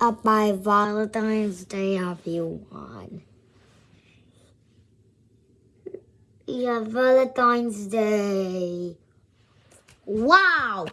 up by Valentine's Day, have you won? Yeah, Valentine's Day. Wow!